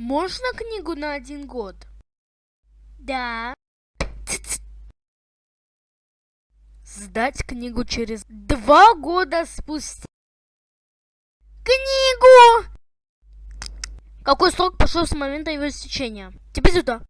Можно книгу на один год? Да. Сдать книгу через два года спустя. Книгу! Какой срок пошел с момента его истечения? Тебе сюда.